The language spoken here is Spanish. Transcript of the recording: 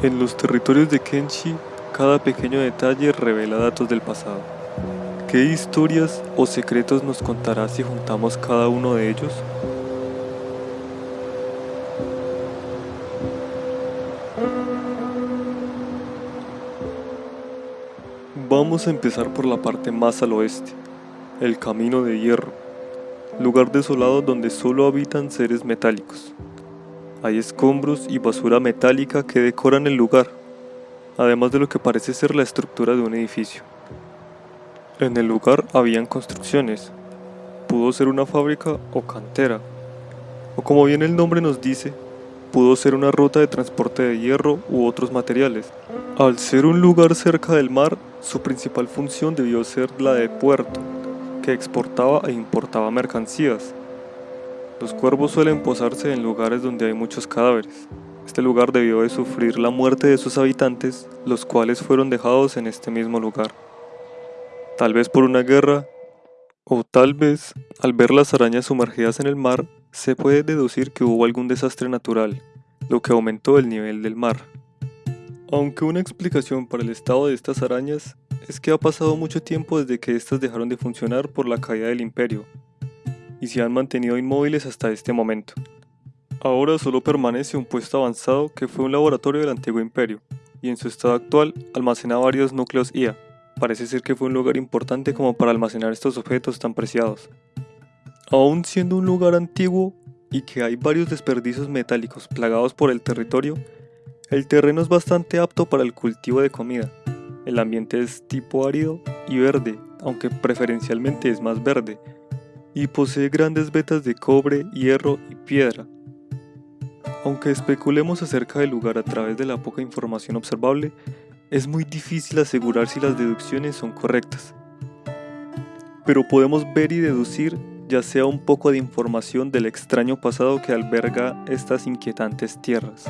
En los territorios de Kenshi, cada pequeño detalle revela datos del pasado. ¿Qué historias o secretos nos contará si juntamos cada uno de ellos? Vamos a empezar por la parte más al oeste, el Camino de Hierro, lugar desolado donde solo habitan seres metálicos. Hay escombros y basura metálica que decoran el lugar, además de lo que parece ser la estructura de un edificio. En el lugar habían construcciones, pudo ser una fábrica o cantera, o como bien el nombre nos dice, pudo ser una ruta de transporte de hierro u otros materiales. Al ser un lugar cerca del mar, su principal función debió ser la de puerto, que exportaba e importaba mercancías, los cuervos suelen posarse en lugares donde hay muchos cadáveres. Este lugar debió de sufrir la muerte de sus habitantes, los cuales fueron dejados en este mismo lugar. Tal vez por una guerra, o tal vez, al ver las arañas sumergidas en el mar, se puede deducir que hubo algún desastre natural, lo que aumentó el nivel del mar. Aunque una explicación para el estado de estas arañas es que ha pasado mucho tiempo desde que éstas dejaron de funcionar por la caída del imperio, y se han mantenido inmóviles hasta este momento. Ahora solo permanece un puesto avanzado que fue un laboratorio del antiguo imperio, y en su estado actual almacena varios núcleos IA. Parece ser que fue un lugar importante como para almacenar estos objetos tan preciados. Aún siendo un lugar antiguo y que hay varios desperdicios metálicos plagados por el territorio, el terreno es bastante apto para el cultivo de comida. El ambiente es tipo árido y verde, aunque preferencialmente es más verde, y posee grandes vetas de cobre, hierro y piedra. Aunque especulemos acerca del lugar a través de la poca información observable, es muy difícil asegurar si las deducciones son correctas. Pero podemos ver y deducir ya sea un poco de información del extraño pasado que alberga estas inquietantes tierras.